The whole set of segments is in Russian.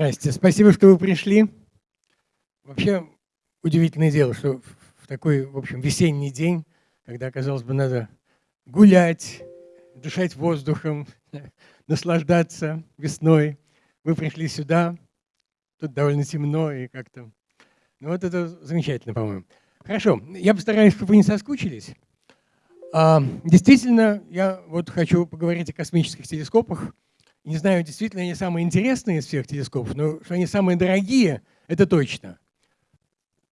Здрасте, спасибо, что вы пришли. Вообще удивительное дело, что в такой, в общем, весенний день, когда, казалось бы, надо гулять, дышать воздухом, наслаждаться весной, вы пришли сюда, тут довольно темно и как-то... Ну вот это замечательно, по-моему. Хорошо, я постараюсь, чтобы вы не соскучились. А, действительно, я вот хочу поговорить о космических телескопах. Не знаю, действительно они самые интересные из всех телескопов, но что они самые дорогие, это точно.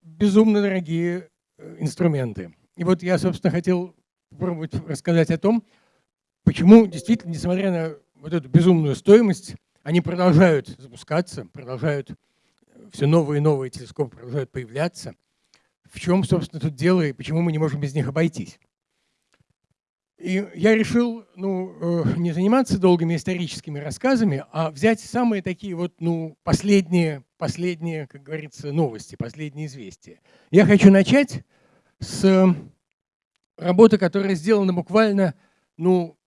Безумно дорогие э, инструменты. И вот я, собственно, хотел попробовать рассказать о том, почему действительно, несмотря на вот эту безумную стоимость, они продолжают запускаться, продолжают, э, все новые и новые телескопы продолжают появляться. В чем, собственно, тут дело и почему мы не можем без них обойтись. И я решил ну, э, не заниматься долгими историческими рассказами, а взять самые такие вот ну, последние, последние, как говорится, новости, последние известия. Я хочу начать с работы, которая сделана буквально ну,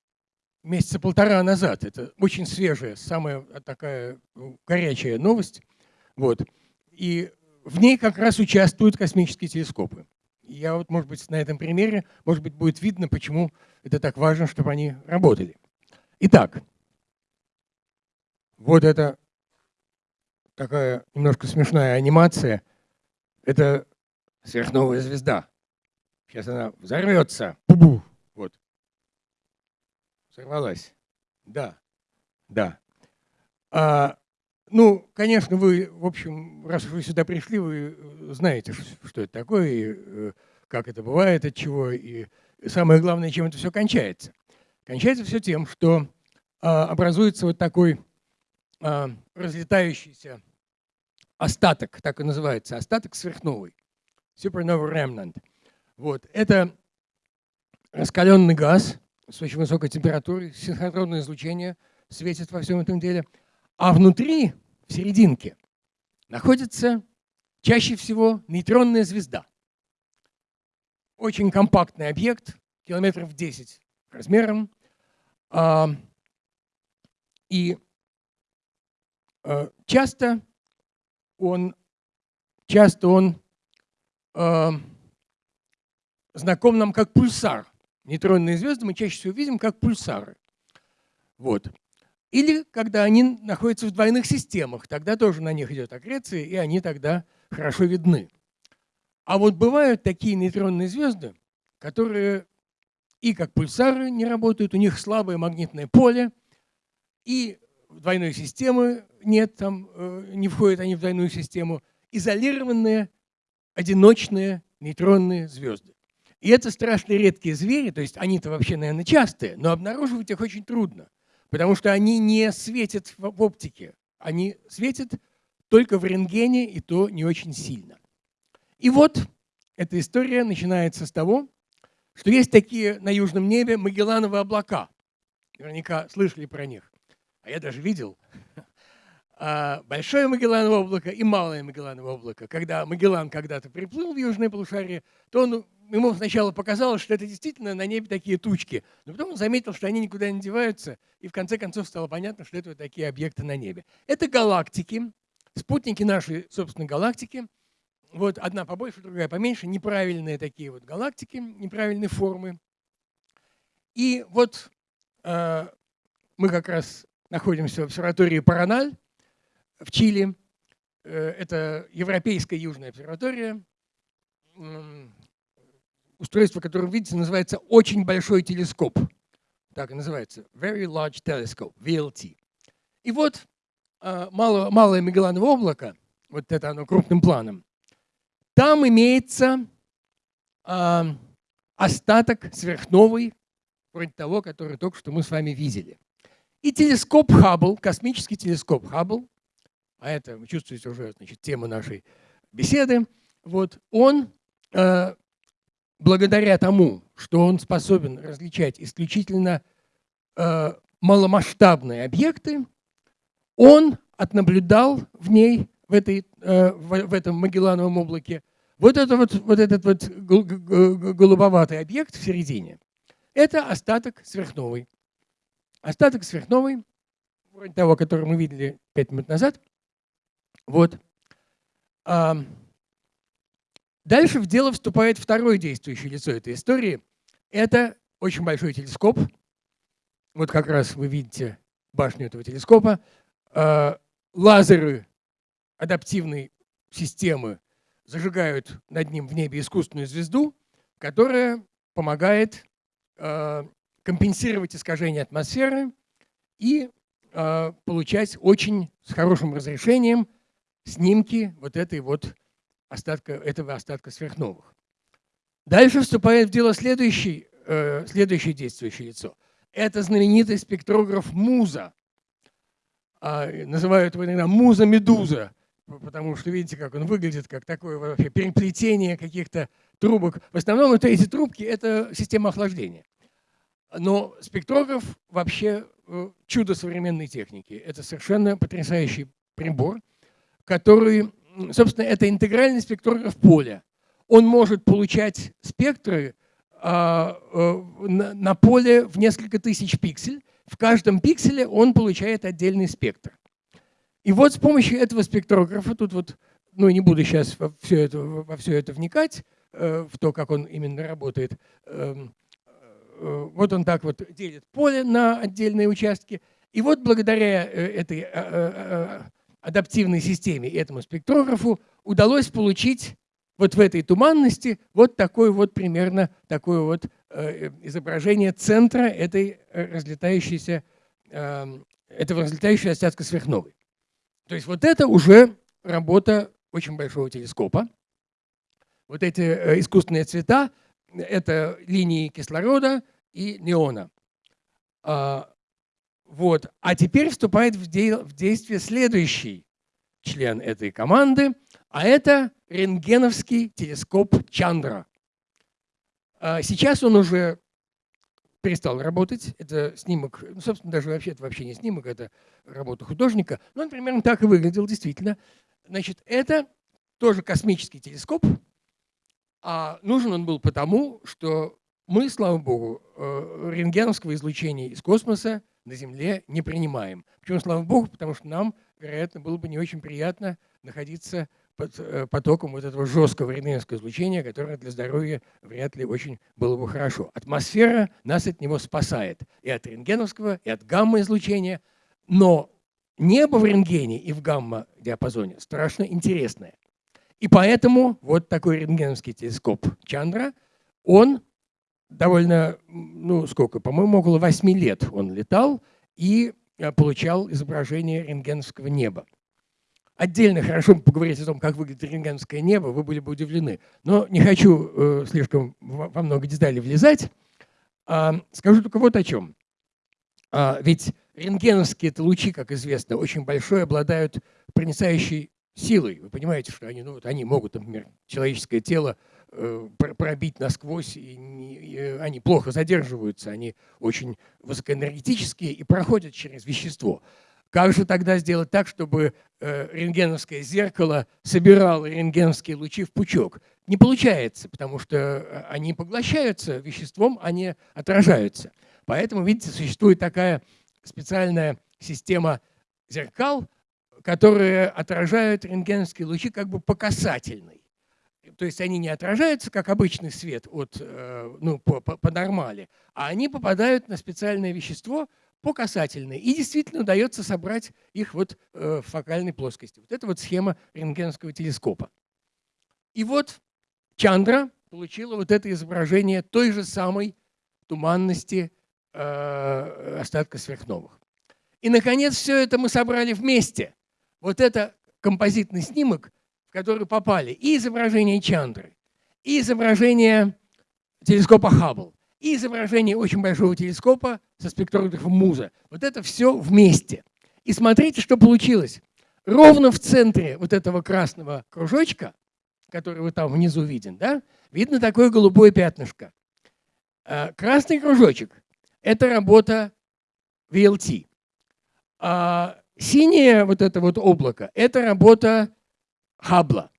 месяца полтора назад. Это очень свежая, самая такая ну, горячая новость. Вот. И в ней как раз участвуют космические телескопы. Я вот, может быть, на этом примере, может быть, будет видно, почему это так важно, чтобы они работали. Итак, вот это такая немножко смешная анимация. Это сверхновая звезда. Сейчас она взорвется. Пу-бу. Вот. Сорвалась. Да, да. А, ну, конечно, вы, в общем, раз вы сюда пришли, вы знаете, что это такое, и э, как это бывает, от чего, и самое главное, чем это все кончается. Кончается все тем, что а, образуется вот такой а, разлетающийся остаток, так и называется, остаток сверхновой, supernova remnant. Вот. Это раскаленный газ с очень высокой температурой, синхронное излучение светит во всем этом деле. А внутри, в серединке, находится чаще всего нейтронная звезда. Очень компактный объект, километров 10 размером. А, и а, часто он, часто он а, знаком нам как пульсар. Нейтронные звезды мы чаще всего видим как пульсары. Вот. Или когда они находятся в двойных системах, тогда тоже на них идет аккреция, и они тогда хорошо видны. А вот бывают такие нейтронные звезды, которые и как пульсары не работают, у них слабое магнитное поле, и двойной системы нет, там э, не входят они в двойную систему, изолированные одиночные нейтронные звезды. И это страшно редкие звери, то есть они-то вообще, наверное, частые, но обнаруживать их очень трудно, потому что они не светят в оптике, они светят только в рентгене, и то не очень сильно. И вот эта история начинается с того, что есть такие на южном небе Магеллановые облака. Наверняка слышали про них. А я даже видел а, большое Магеллановое облако и малое Магеллановое облако. Когда Магеллан когда-то приплыл в южное полушарие, то он ему сначала показалось, что это действительно на небе такие тучки, но потом он заметил, что они никуда не деваются, и в конце концов стало понятно, что это вот такие объекты на небе. Это галактики, спутники нашей собственной галактики. Вот одна побольше, другая поменьше, неправильные такие вот галактики, неправильные формы. И вот э, мы как раз находимся в обсерватории Параналь в Чили. Э, это Европейская Южная обсерватория устройство, которое вы видите, называется очень большой телескоп. Так и называется. Very Large Telescope, VLT. И вот а, мало, малое Магеллановое облако, вот это оно крупным планом, там имеется э, остаток сверхновой, вроде того, который только что мы с вами видели. И телескоп Хаббл, космический телескоп Хаббл, а это, вы чувствуете уже значит, тема нашей беседы, вот, он э, благодаря тому, что он способен различать исключительно э, маломасштабные объекты, он отнаблюдал в ней, в, этой, э, в, этом Магеллановом облаке, вот, это вот, вот этот вот голубоватый объект в середине. Это остаток сверхновой. Остаток сверхновой, вроде того, который мы видели 5 минут назад, Вот. Дальше в дело вступает второе действующее лицо этой истории. Это очень большой телескоп. Вот как раз вы видите башню этого телескопа. А, лазеры адаптивной системы зажигают над ним в небе искусственную звезду, которая помогает а, компенсировать искажение атмосферы и а, получать очень с хорошим разрешением снимки вот этой вот остатка, этого остатка сверхновых. Дальше вступает в дело следующий, э, следующее действующее лицо. Это знаменитый спектрограф Муза. А, называют его иногда Муза-медуза, потому что видите, как он выглядит, как такое вообще переплетение каких-то трубок. В основном это, эти трубки – это система охлаждения. Но спектрограф вообще э, чудо современной техники. Это совершенно потрясающий прибор, который собственно, это интегральный спектрограф поля. Он может получать спектры а, э, на поле в несколько тысяч пиксель. В каждом пикселе он получает отдельный спектр. И вот с помощью этого спектрографа, тут вот, ну не буду сейчас во все это, во все это вникать, э, в то, как он именно работает, эм, э, вот он так вот делит поле на отдельные участки. И вот благодаря этой адаптивной системе этому спектрографу удалось получить вот в этой туманности вот такое вот примерно такое вот э, изображение центра этой э, разлетающейся, эм, этого разлетающего остатка сверхновой. То есть вот это уже работа очень большого телескопа. Вот эти э, искусственные цвета – это линии кислорода и неона. А, вот. А теперь вступает в, де в действие следующий член этой команды, а это рентгеновский телескоп Чандра. А сейчас он уже перестал работать. Это снимок, ну, собственно, даже вообще это вообще не снимок, это работа художника. Но он примерно так и выглядел, действительно. Значит, это тоже космический телескоп, а нужен он был потому, что мы, слава богу, э, рентгеновского излучения из космоса на Земле не принимаем. Почему, слава Богу, потому что нам, вероятно, было бы не очень приятно находиться под э, потоком вот этого жесткого рентгеновского излучения, которое для здоровья вряд ли очень было бы хорошо. Атмосфера нас от него спасает и от рентгеновского, и от гамма-излучения, но небо в рентгене и в гамма-диапазоне страшно интересное. И поэтому вот такой рентгеновский телескоп Чандра, он довольно, ну сколько, по-моему, около 8 лет он летал и э, получал изображение рентгеновского неба. Отдельно хорошо поговорить о том, как выглядит рентгеновское небо, вы были бы удивлены. Но не хочу э, слишком во много деталей влезать. А, скажу только вот о чем. А, ведь рентгеновские лучи, как известно, очень большой, обладают проницающей силой. Вы понимаете, что они, ну, вот они могут, например, человеческое тело Э, пробить насквозь, и, и они плохо задерживаются, они очень высокоэнергетические и проходят через вещество. Как же тогда сделать так, чтобы э, рентгеновское зеркало собирало рентгеновские лучи в пучок? Не получается, потому что э, они поглощаются веществом, они отражаются. Поэтому, видите, существует такая специальная система зеркал, которые отражают рентгеновские лучи как бы по касательной то есть они не отражаются, как обычный свет от, э, ну, по, по, по нормали, а они попадают на специальное вещество по касательной. И действительно удается собрать их вот э, в фокальной плоскости. Вот это вот схема рентгеновского телескопа. И вот Чандра получила вот это изображение той же самой туманности э, остатка сверхновых. И, наконец, все это мы собрали вместе. Вот это композитный снимок – в который попали и изображение Чандры, и изображение телескопа Хаббл, и изображение очень большого телескопа со спектрографом Муза. Вот это все вместе. И смотрите, что получилось. Ровно в центре вот этого красного кружочка, который вот там внизу виден, да, видно такое голубое пятнышко. А, красный кружочек – это работа VLT. А синее вот это вот облако – это работа Хаббла.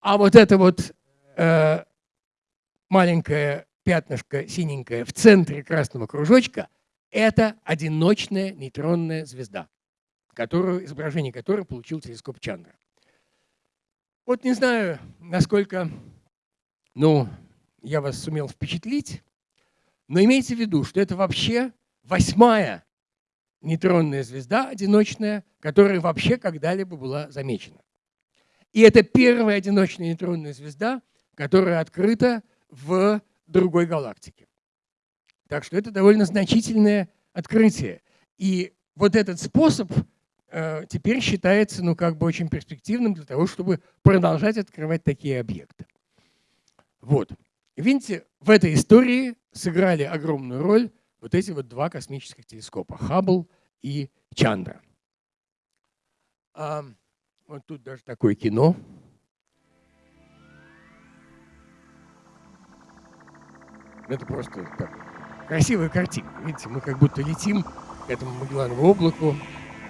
А вот это вот э, маленькое пятнышко синенькое в центре красного кружочка – это одиночная нейтронная звезда, которую, изображение которой получил телескоп Чандра. Вот не знаю, насколько ну, я вас сумел впечатлить, но имейте в виду, что это вообще восьмая нейтронная звезда одиночная, которая вообще когда-либо была замечена. И это первая одиночная нейтронная звезда, которая открыта в другой галактике. Так что это довольно значительное открытие. И вот этот способ э, теперь считается ну, как бы очень перспективным для того, чтобы продолжать открывать такие объекты. Вот. Видите, в этой истории сыграли огромную роль вот эти вот два космических телескопа – Хаббл и Чандра. А, вот тут даже такое кино. Это просто так, красивая картина. Видите, мы как будто летим к этому Магелланову облаку.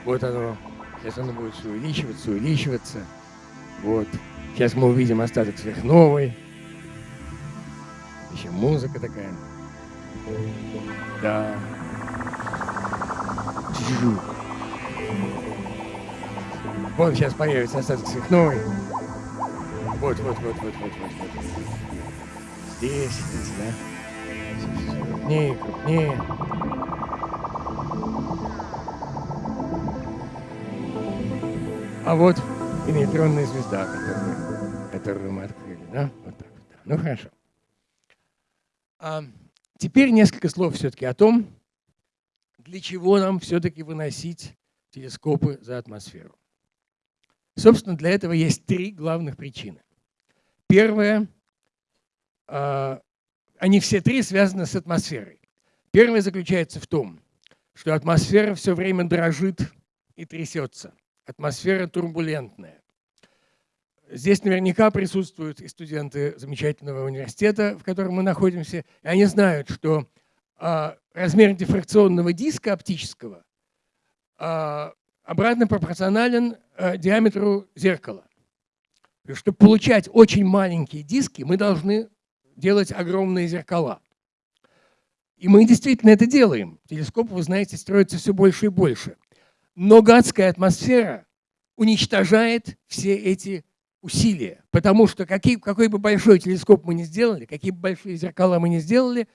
Вот оно. Сейчас оно будет все увеличиваться, увеличиваться. Вот. Сейчас мы увидим остаток сверхновой. Еще музыка такая. Да. Вот сейчас появится остаток сверхновой. Вот, вот, вот, вот, вот, вот, вот. Здесь, здесь, да. Крупнее, крупнее. А вот и нейтронная звезда, которую, которую мы открыли, да? Вот так вот. Ну хорошо. А теперь несколько слов все-таки о том, для чего нам все-таки выносить телескопы за атмосферу. Собственно, для этого есть три главных причины. Первая, а, они все три связаны с атмосферой. Первая заключается в том, что атмосфера все время дрожит и трясется. Атмосфера турбулентная. Здесь наверняка присутствуют и студенты замечательного университета, в котором мы находимся, и они знают, что а, размер дифракционного диска оптического а, обратно пропорционален а, диаметру зеркала. Чтобы получать очень маленькие диски, мы должны делать огромные зеркала. И мы действительно это делаем. Телескоп, вы знаете, строится все больше и больше. Но гадская атмосфера уничтожает все эти усилия. Потому что какие, какой бы большой телескоп мы ни сделали, какие бы большие зеркала мы ни сделали,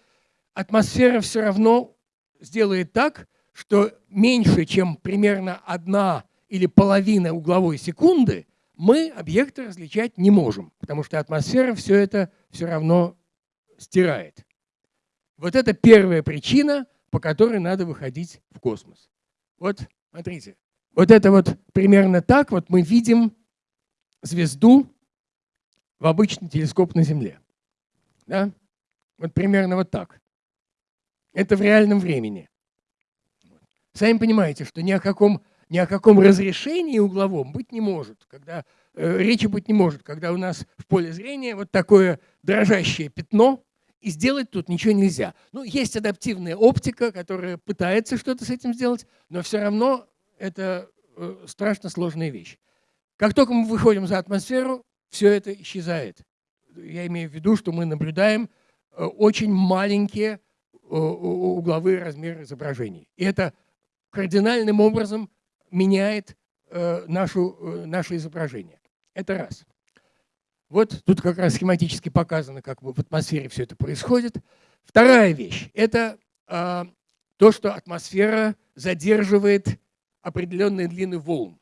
атмосфера все равно сделает так, что меньше, чем примерно одна или половина угловой секунды, мы объекты различать не можем, потому что атмосфера все это все равно стирает. Вот это первая причина, по которой надо выходить в космос. Вот, смотрите, вот это вот примерно так вот мы видим звезду в обычный телескоп на Земле. Да? Вот примерно вот так. Это в реальном времени. Сами понимаете, что ни о каком, ни о каком разрешении угловом быть не может, когда э, речи быть не может, когда у нас в поле зрения вот такое дрожащее пятно, и сделать тут ничего нельзя. Ну, есть адаптивная оптика, которая пытается что-то с этим сделать, но все равно это э, страшно сложная вещь. Как только мы выходим за атмосферу, все это исчезает. Я имею в виду, что мы наблюдаем э, очень маленькие э, угловые размеры изображений. И это кардинальным образом меняет э, нашу, наше изображение. Это раз. Вот тут как раз схематически показано, как в атмосфере все это происходит. Вторая вещь – это а, то, что атмосфера задерживает определенные длины волн.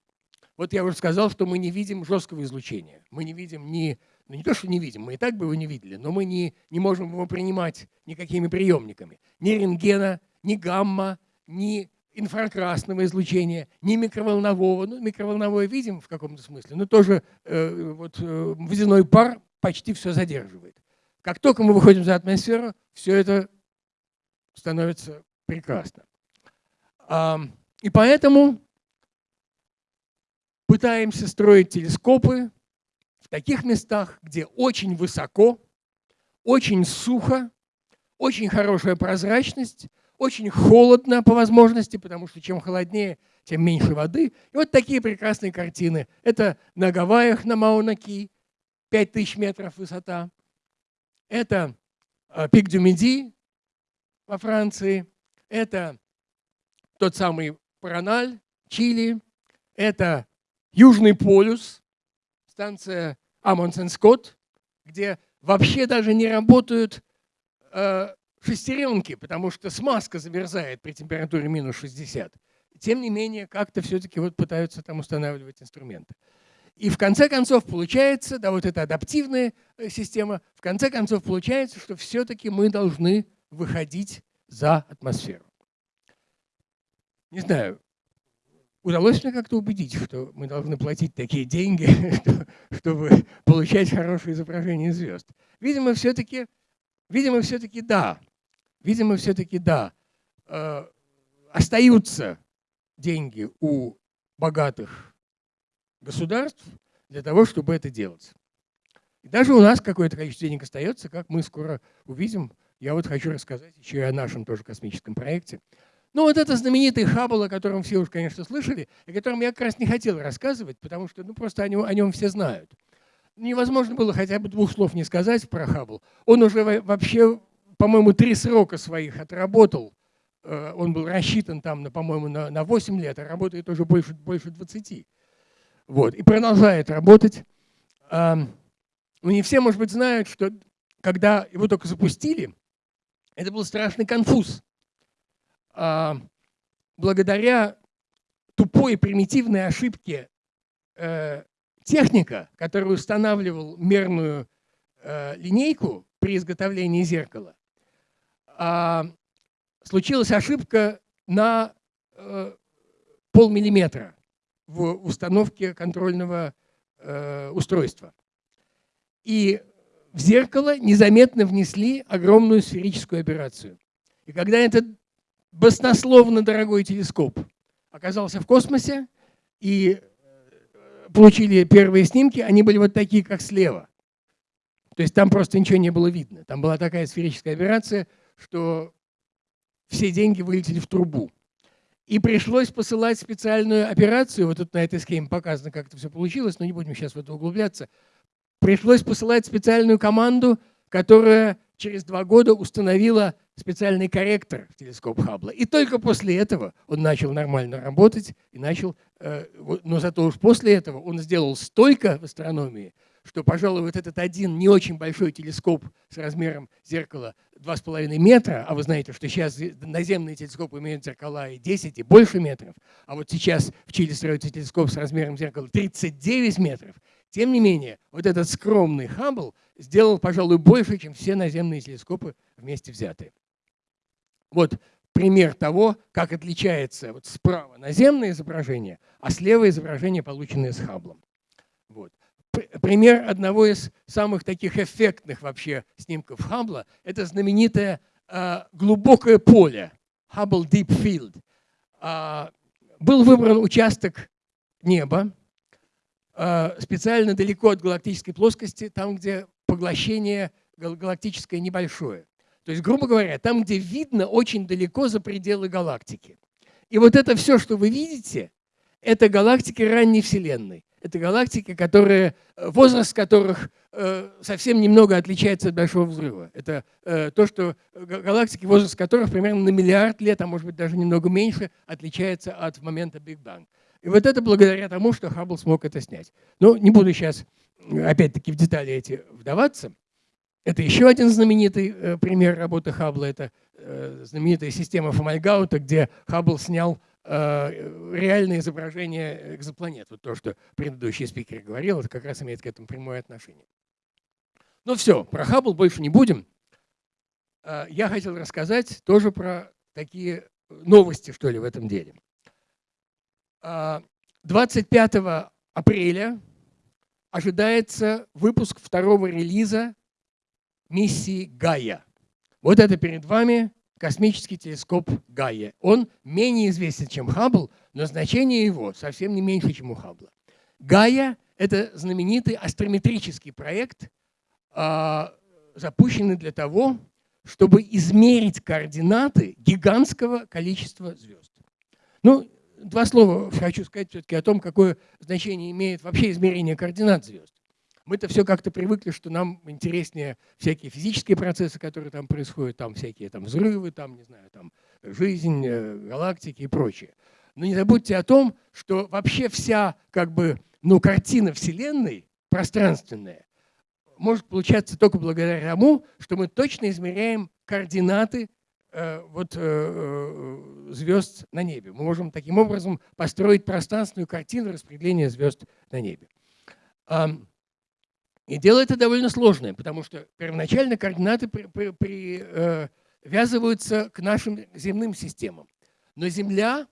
Вот я уже сказал, что мы не видим жесткого излучения. Мы не видим ни, ну не то, что не видим, мы и так бы его не видели, но мы не, не можем его принимать никакими приемниками. Ни рентгена, ни гамма, ни инфракрасного излучения, ни микроволнового. Ну, микроволновое видим в каком-то смысле, но тоже э, вот, э, водяной пар почти все задерживает. Как только мы выходим за атмосферу, все это становится прекрасно. А, и поэтому пытаемся строить телескопы в таких местах, где очень высоко, очень сухо, очень хорошая прозрачность, очень холодно по возможности, потому что чем холоднее, тем меньше воды. И вот такие прекрасные картины. Это на Гавайях, на Мауна-Ки, 5000 метров высота. Это а, пик Дюмеди во Франции. Это тот самый Параналь, Чили. Это Южный полюс, станция Амундсен Скотт, где вообще даже не работают э, шестеренки, потому что смазка замерзает при температуре минус 60. Тем не менее, как-то все-таки вот пытаются там устанавливать инструменты. И в конце концов получается, да, вот эта адаптивная э, система, в конце концов получается, что все-таки мы должны выходить за атмосферу. Не знаю, удалось мне как-то убедить, что мы должны платить такие деньги, чтобы получать хорошее изображение звезд. Видимо, все-таки, видимо, все-таки да. Видимо, все-таки да. Э, остаются деньги у богатых государств для того, чтобы это делать. И даже у нас какое-то количество денег остается, как мы скоро увидим. Я вот хочу рассказать еще и о нашем тоже космическом проекте. Ну вот это знаменитый Хаббл, о котором все уж, конечно, слышали, о котором я как раз не хотел рассказывать, потому что ну, просто о нем, о нем все знают. Невозможно было хотя бы двух слов не сказать про Хаббл. Он уже вообще, по-моему, три срока своих отработал. Э, он был рассчитан там, по-моему, на, на 8 лет, а работает уже больше, больше 20. Вот, и продолжает работать. Ну, не все, может быть, знают, что когда его только запустили, это был страшный конфуз. А, благодаря тупой примитивной ошибке э, техника, который устанавливал мерную э, линейку при изготовлении зеркала, а, случилась ошибка на э, полмиллиметра в установке контрольного устройства. И в зеркало незаметно внесли огромную сферическую операцию. И когда этот баснословно дорогой телескоп оказался в космосе и э, получили первые снимки, они были вот такие, как слева. То есть там просто ничего не было видно. Там была такая сферическая операция, что все деньги вылетели в трубу. И пришлось посылать специальную операцию, вот тут на этой схеме показано, как это все получилось, но не будем сейчас в это углубляться. Пришлось посылать специальную команду, которая через два года установила специальный корректор в телескоп Хаббла. И только после этого он начал нормально работать и начал, э, но зато уж после этого он сделал столько в астрономии, что, пожалуй, вот этот один не очень большой телескоп с размером зеркала 2,5 метра, а вы знаете, что сейчас наземные телескопы имеют зеркала и 10, и больше метров, а вот сейчас в Чили строится телескоп с размером зеркала 39 метров, тем не менее, вот этот скромный Хаббл сделал, пожалуй, больше, чем все наземные телескопы вместе взятые. Вот пример того, как отличается вот справа наземное изображение, а слева изображение, полученное с Хабблом. Вот. Пример одного из самых таких эффектных вообще снимков Хаббла – это знаменитое э, глубокое поле, Hubble Deep Field. Э, был выбран участок неба, специально далеко от галактической плоскости, там, где поглощение галактическое небольшое. То есть, грубо говоря, там, где видно очень далеко за пределы галактики. И вот это все, что вы видите, это галактики ранней Вселенной. Это галактики, которые, э, возраст которых э, совсем немного отличается от Большого взрыва. Это э, то, что галактики, возраст которых примерно на миллиард лет, а может быть даже немного меньше, отличается от момента Big Bang. И вот это благодаря тому, что Хаббл смог это снять. Но не буду сейчас, опять-таки, в детали эти вдаваться. Это еще один знаменитый э, пример работы Хаббла. Это э, знаменитая система Фомальгаута, где Хаббл снял э, реальное изображение экзопланет. Вот то, что предыдущий спикер говорил, это как раз имеет к этому прямое отношение. Ну все, про Хаббл больше не будем. Я хотел рассказать тоже про такие новости, что ли, в этом деле. 25 апреля ожидается выпуск второго релиза миссии Гая. Вот это перед вами космический телескоп Гая. Он менее известен, чем Хаббл, но значение его совсем не меньше, чем у Хаббла. Гая – это знаменитый астрометрический проект, а, запущенный для того, чтобы измерить координаты гигантского количества звезд. Ну, два слова хочу сказать все-таки о том, какое значение имеет вообще измерение координат звезд. Мы-то все как-то привыкли, что нам интереснее всякие физические процессы, которые там происходят, там всякие там взрывы, там, не знаю, там жизнь, э, галактики и прочее. Но не забудьте о том, что вообще вся как бы, ну, картина Вселенной пространственное может получаться только благодаря тому, что мы точно измеряем координаты вот, э, э, звезд на небе. Мы можем таким образом построить пространственную картину распределения звезд на небе. И дело это довольно сложное, потому что первоначально координаты привязываются к нашим земным системам. Но Земля,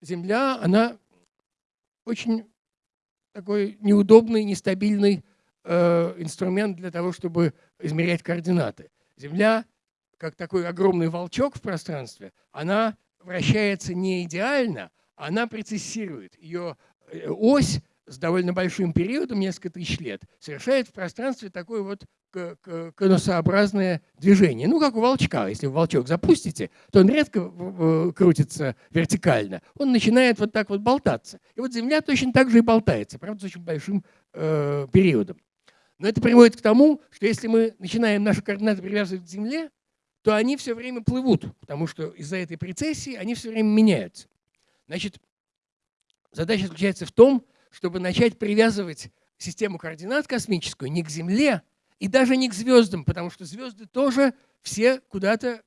Земля, она очень такой неудобный, нестабильный э, инструмент для того, чтобы измерять координаты. Земля, как такой огромный волчок в пространстве, она вращается не идеально, она прецессирует. Ее э, ось с довольно большим периодом, несколько тысяч лет, совершает в пространстве такое вот конусообразное движение. Ну, как у волчка. Если волчок запустите, то он редко крутится вертикально. Он начинает вот так вот болтаться. И вот Земля точно так же и болтается, правда, с очень большим э, периодом. Но это приводит к тому, что если мы начинаем наши координаты привязывать к Земле, то они все время плывут, потому что из-за этой прецессии они все время меняются. Значит, задача заключается в том, чтобы начать привязывать систему координат космическую не к Земле и даже не к звездам, потому что звезды тоже все куда-то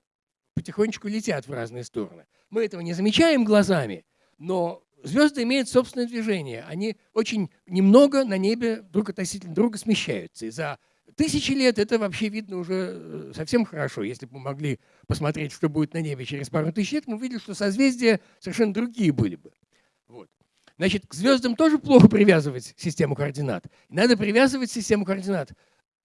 потихонечку летят в разные стороны. Мы этого не замечаем глазами, но звезды имеют собственное движение. Они очень немного на небе друг относительно друга смещаются. И за тысячи лет это вообще видно уже э, совсем хорошо. Если бы мы могли посмотреть, что будет на небе через пару тысяч лет, мы увидели, что созвездия совершенно другие были бы. Вот. Значит, к звездам тоже плохо привязывать систему координат. Надо привязывать систему координат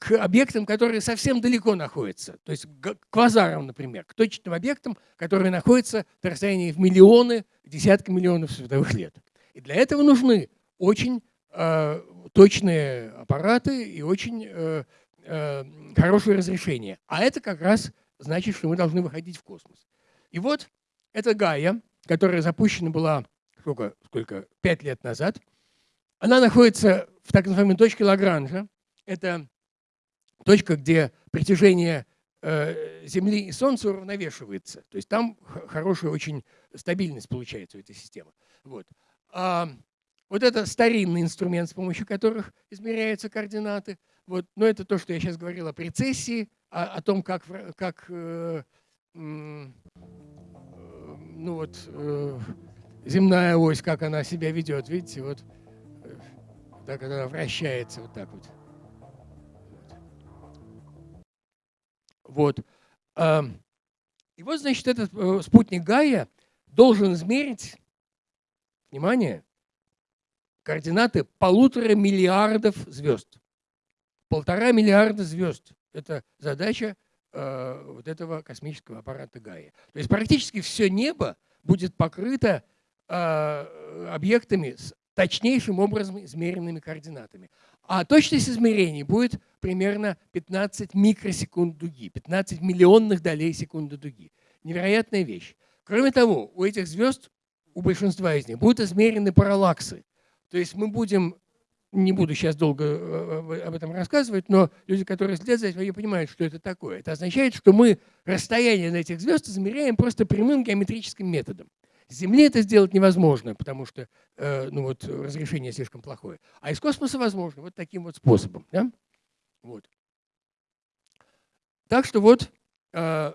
к объектам, которые совсем далеко находятся. То есть к квазарам, например, к точным объектам, которые находятся на расстоянии в миллионы, десятки миллионов световых лет. И для этого нужны очень э, точные аппараты и очень э, э, хорошее разрешение. А это как раз значит, что мы должны выходить в космос. И вот эта Гая, которая запущена была сколько, сколько, пять лет назад, она находится в так называемой точке Лагранжа. Это точка, где притяжение э, Земли и Солнца уравновешивается. То есть там хорошая очень стабильность получается у этой системы. Вот. А, вот это старинный инструмент, с помощью которых измеряются координаты. Вот. Но это то, что я сейчас говорил о прецессии, о, о том, как, как э, ну вот, э, земная ось, как она себя ведет. Видите, вот э, так она вращается вот так вот. Вот. И вот, значит, этот э, спутник Гая должен измерить, внимание, координаты полутора миллиардов звезд. Полтора миллиарда звезд. Это задача э, вот этого космического аппарата Гая. То есть практически все небо будет покрыто э, объектами с точнейшим образом измеренными координатами. А точность измерений будет примерно 15 микросекунд дуги, 15 миллионных долей секунды дуги. Невероятная вещь. Кроме того, у этих звезд, у большинства из них, будут измерены параллаксы. То есть мы будем, не буду сейчас долго э, об этом рассказывать, но люди, которые следят за этим, они понимают, что это такое. Это означает, что мы расстояние на этих звезд измеряем просто прямым геометрическим методом. С Земли это сделать невозможно, потому что э, ну вот, разрешение слишком плохое. А из космоса возможно вот таким вот способом. Да? Вот. Так что вот э,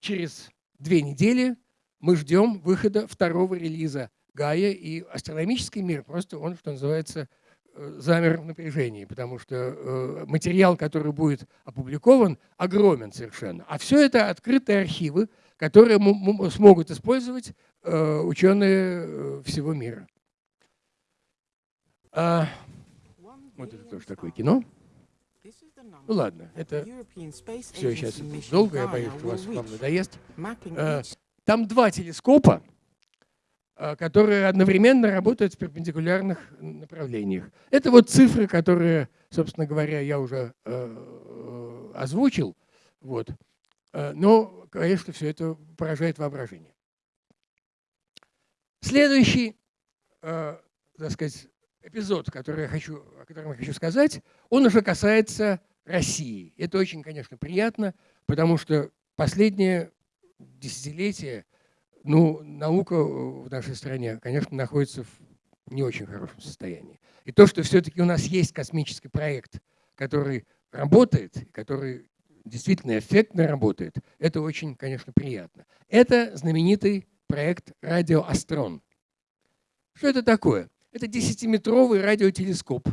через две недели мы ждем выхода второго релиза Гая, и астрономический мир просто он, что называется, э, замер в напряжении, потому что э, материал, который будет опубликован, огромен совершенно. А все это открытые архивы, которые смогут использовать э, ученые э, всего мира. А, вот это тоже такое кино. Ну ладно, это все сейчас долго, я боюсь, что вас вам надоест. Э, там два телескопа, которые одновременно работают в перпендикулярных направлениях. Это вот цифры, которые, собственно говоря, я уже озвучил. Вот. Но, конечно, все это поражает воображение. Следующий, э, так сказать, эпизод, который я хочу, о котором я хочу сказать, он уже касается России. Это очень, конечно, приятно, потому что последние десятилетия ну, наука в нашей стране, конечно, находится в не очень хорошем состоянии. И то, что все-таки у нас есть космический проект, который работает, который действительно эффектно работает, это очень, конечно, приятно. Это знаменитый проект «Радиоастрон». Что это такое? Это 10-метровый радиотелескоп,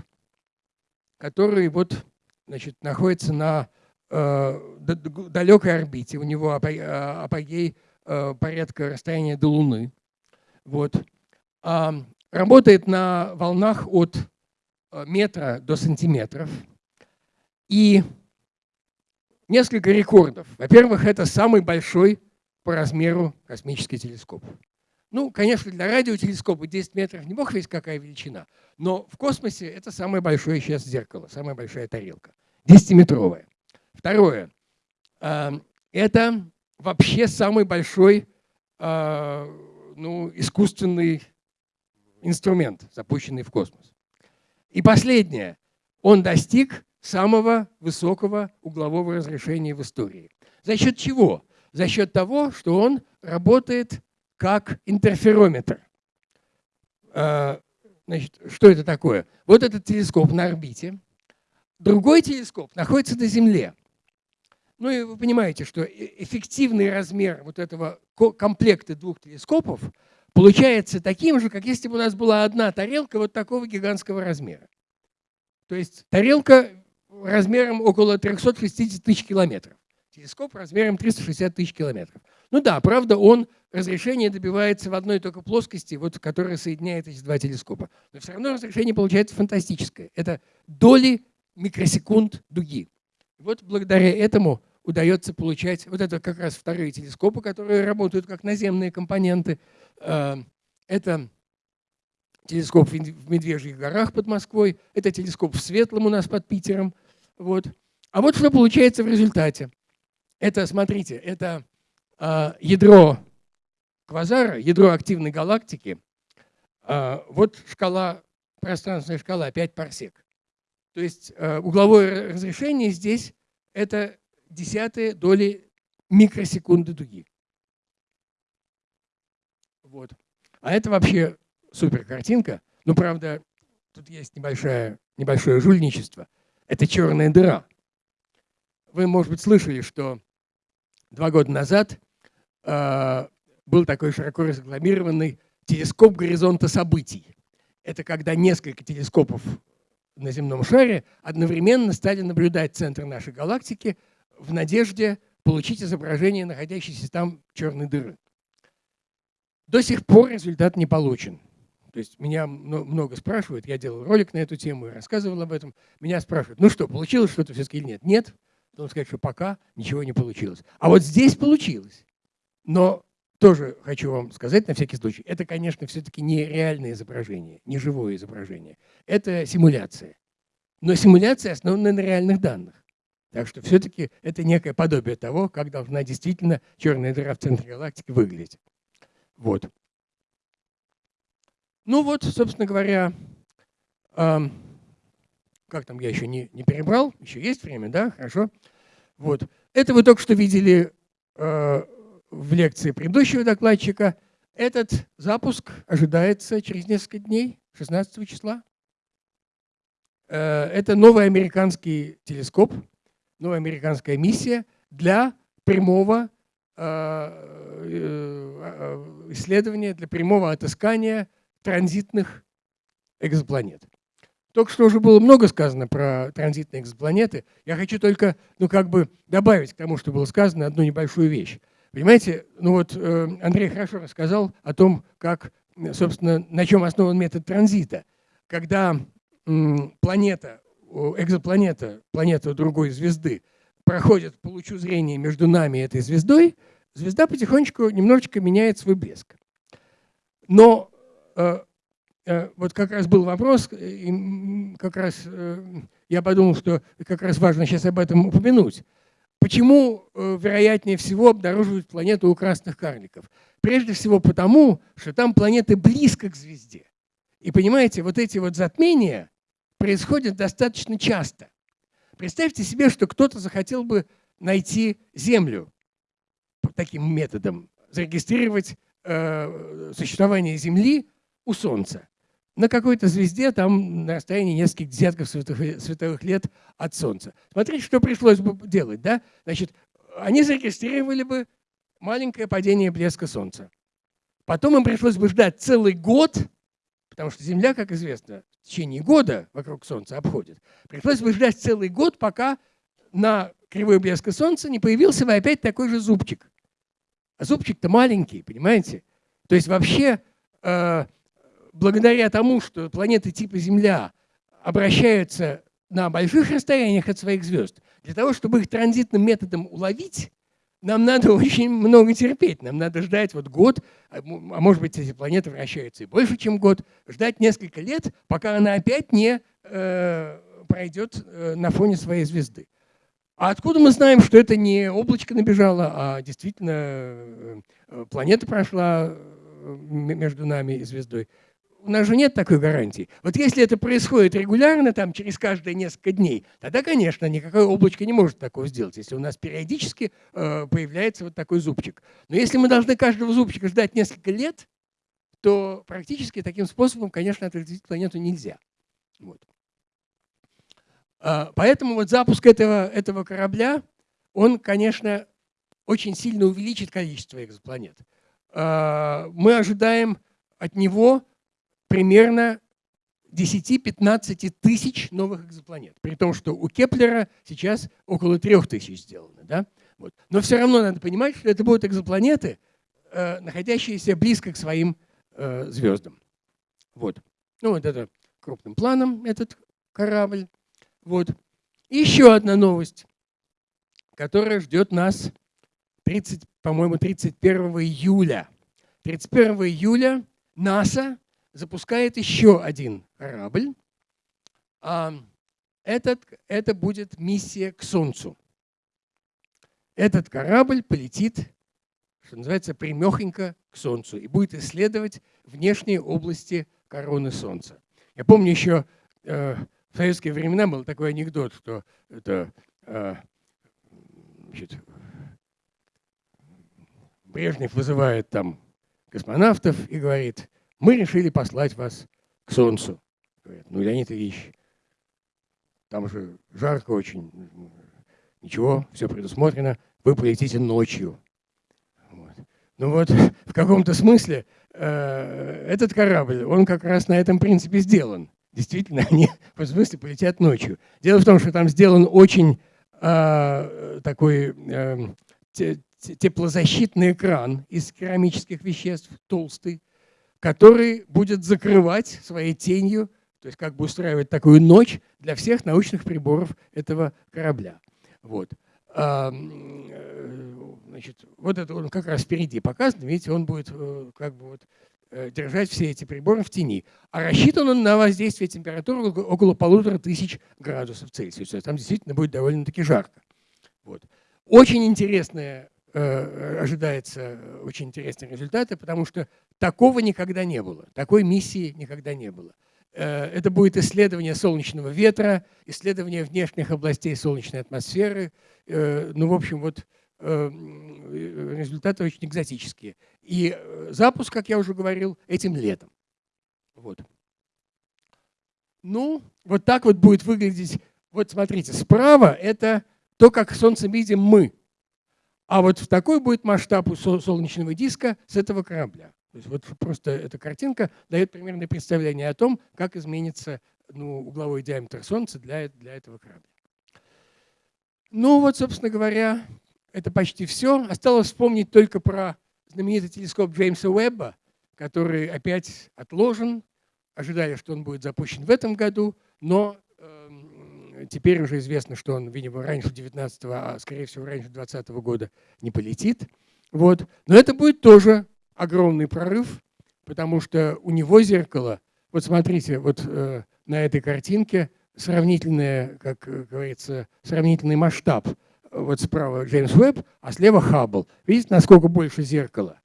который вот, значит, находится на э, далекой орбите. У него э, апогей э, порядка расстояния до Луны. Вот. А, работает на волнах от э, метра до сантиметров. И несколько рекордов. Во-первых, это самый большой по размеру космический телескоп. Ну, конечно, для радиотелескопа 10 метров не бог весь какая величина, но в космосе это самое большое сейчас зеркало, самая большая тарелка, 10-метровая. Второе, а, это вообще самый большой а, ну, искусственный инструмент, запущенный в космос. И последнее, он достиг самого высокого углового разрешения в истории. За счет чего? За счет того, что он работает как интерферометр. А, значит, что это такое? Вот этот телескоп на орбите. Другой телескоп находится на Земле. Ну и вы понимаете, что эффективный размер вот этого комплекта двух телескопов получается таким же, как если бы у нас была одна тарелка вот такого гигантского размера. То есть тарелка размером около 360 тысяч километров. Телескоп размером 360 тысяч километров. Ну да, правда, он разрешение добивается в одной только плоскости, вот, которая соединяет эти два телескопа. Но все равно разрешение получается фантастическое. Это доли микросекунд дуги. Вот благодаря этому удается получать вот это как раз вторые телескопы, которые работают как наземные компоненты. Э, это телескоп в Медвежьих горах под Москвой, это телескоп в Светлом у нас под Питером. Вот. А вот что получается в результате. Это, смотрите, это а, ядро квазара, ядро активной галактики, а, вот шкала, пространственная шкала 5 парсек. То есть а, угловое разрешение здесь это десятые доли микросекунды дуги. Вот. А это вообще супер картинка. Ну, правда, тут есть небольшое, небольшое жульничество. Это черная дыра. Вы, может быть, слышали, что два года назад а, был такой широко рекламированный телескоп горизонта событий. Это когда несколько телескопов на земном шаре одновременно стали наблюдать центр нашей галактики в надежде получить изображение находящейся там черной дыры. До сих пор результат не получен. То есть меня много спрашивают, я делал ролик на эту тему и рассказывал об этом. Меня спрашивают, ну что, получилось что-то все-таки или нет? Нет. Должен сказать, что пока ничего не получилось. А вот здесь получилось. Но тоже хочу вам сказать на всякий случай, это, конечно, все-таки не реальное изображение, не живое изображение. Это симуляция. Но симуляция основана на реальных данных. Так что все-таки это некое подобие того, как должна действительно черная дыра в центре галактики выглядеть. Вот. Ну вот, собственно говоря, эм, как там я еще не, не перебрал, еще есть время, да, хорошо. Вот. Это вы только что видели э, в лекции предыдущего докладчика. Этот запуск ожидается через несколько дней, 16 числа. Э, это новый американский телескоп, новая американская миссия для прямого э, э, исследования, для прямого отыскания транзитных экзопланет. Только что уже было много сказано про транзитные экзопланеты. Я хочу только ну, как бы добавить к тому, что было сказано, одну небольшую вещь. Понимаете, ну вот э, Андрей хорошо рассказал о том, как, собственно, на чем основан метод транзита. Когда планета, экзопланета, планета другой звезды проходит по лучу зрения между нами и этой звездой, звезда потихонечку немножечко меняет свой блеск. Но э, э, вот как раз был вопрос, и как раз я подумал, что как раз важно сейчас об этом упомянуть. Почему, э, вероятнее всего, обнаруживают планету у красных карликов? Прежде всего потому, что там планеты близко к звезде. И понимаете, вот эти вот затмения происходят достаточно часто. Представьте себе, что кто-то захотел бы найти Землю таким методом, зарегистрировать э, существование Земли у Солнца. на какой-то звезде, там на расстоянии нескольких десятков световых, световых лет от Солнца. Смотрите, что пришлось бы делать. Да? Значит, они зарегистрировали бы маленькое падение блеска Солнца. Потом им пришлось бы ждать целый год, потому что Земля, как известно, в течение года вокруг Солнца обходит. Пришлось бы ждать целый год, пока на кривой блеска Солнца не появился бы опять такой же зубчик. А зубчик-то маленький, понимаете? То есть вообще э, благодаря тому, что планеты типа Земля обращаются на больших расстояниях от своих звезд, для того, чтобы их транзитным методом уловить, нам надо очень много терпеть. Нам надо ждать вот год, а, а может быть, эти планеты вращаются и больше, чем год, ждать несколько лет, пока она опять не э, пройдет э, на фоне своей звезды. А откуда мы знаем, что это не облачко набежало, а действительно э, планета прошла э, между нами и звездой? У нас же нет такой гарантии. Вот если это происходит регулярно, там, через каждые несколько дней, тогда, конечно, никакое облачко не может такого сделать, если у нас периодически э, появляется вот такой зубчик. Но если мы должны каждого зубчика ждать несколько лет, то практически таким способом, конечно, отразить планету нельзя. Вот. А, поэтому вот запуск этого, этого корабля, он, конечно, очень сильно увеличит количество экзопланет. А, мы ожидаем от него примерно 10-15 тысяч новых экзопланет. При том, что у Кеплера сейчас около 3 тысяч сделано. Да? Вот. Но все равно надо понимать, что это будут экзопланеты, э, находящиеся близко к своим э, звездам. Вот. Ну вот это крупным планом этот корабль. Вот. И еще одна новость, которая ждет нас, 30, по-моему, 31 июля. 31 июля НАСА запускает еще один корабль. А этот, это будет миссия к Солнцу. Этот корабль полетит, что называется, примехонько к Солнцу и будет исследовать внешние области короны Солнца. Я помню еще э, в советские времена был такой анекдот, что это э, значит, Брежнев вызывает там космонавтов и говорит, мы решили послать вас к Солнцу. Говорят, ну, Леонид Ильич, там же жарко очень, ничего, все предусмотрено, вы полетите ночью. Вот. Ну вот, в каком-то смысле э, этот корабль, он как раз на этом принципе сделан. Действительно, они в смысле полетят ночью. Дело в том, что там сделан очень э, такой э, теплозащитный экран из керамических веществ, толстый, который будет закрывать своей тенью, то есть как бы устраивать такую ночь для всех научных приборов этого корабля. Вот. Э, значит, вот это он как раз впереди показан, видите, он будет э, как бы вот э, держать все эти приборы в тени. А рассчитан он на воздействие температуры около полутора тысяч градусов Цельсия. То есть там действительно будет довольно-таки жарко. Вот. Очень интересная Э, ожидается очень интересные результаты, потому что такого никогда не было, такой миссии никогда не было. Э, это будет исследование солнечного ветра, исследование внешних областей солнечной атмосферы. Э, ну, в общем, вот результаты очень экзотические. И запуск, как я уже говорил, этим летом. Вот. Ну, вот так вот будет выглядеть. Вот смотрите, справа это то, как Солнце видим мы. А вот в такой будет масштаб солнечного диска с этого корабля. То есть вот просто эта картинка дает примерное представление о том, как изменится ну, угловой диаметр Солнца для, для этого корабля. Ну вот, собственно говоря, это почти все. Осталось вспомнить только про знаменитый телескоп Джеймса Уэбба, который опять отложен. Ожидали, что он будет запущен в этом году, но теперь уже известно, что он, видимо, раньше 19 а скорее всего раньше 20 года не полетит. Вот. Но это будет тоже огромный прорыв, потому что у него зеркало, вот смотрите, вот э, на этой картинке сравнительное, как говорится, сравнительный масштаб. Вот справа Джеймс Уэбб, а слева Хаббл. Видите, насколько больше зеркала?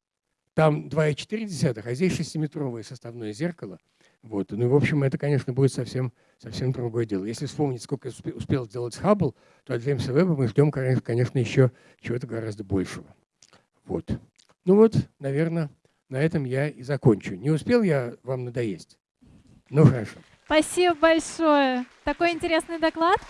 Там 2,4, а здесь 6-метровое составное зеркало. Вот. Ну, в общем, это, конечно, будет совсем, совсем другое дело. Если вспомнить, сколько успел сделать Хаббл, то от Джеймса Веба мы ждем, конечно, еще чего-то гораздо большего. Вот. Ну вот, наверное, на этом я и закончу. Не успел я вам надоесть? Ну хорошо. Спасибо большое. Такой интересный доклад.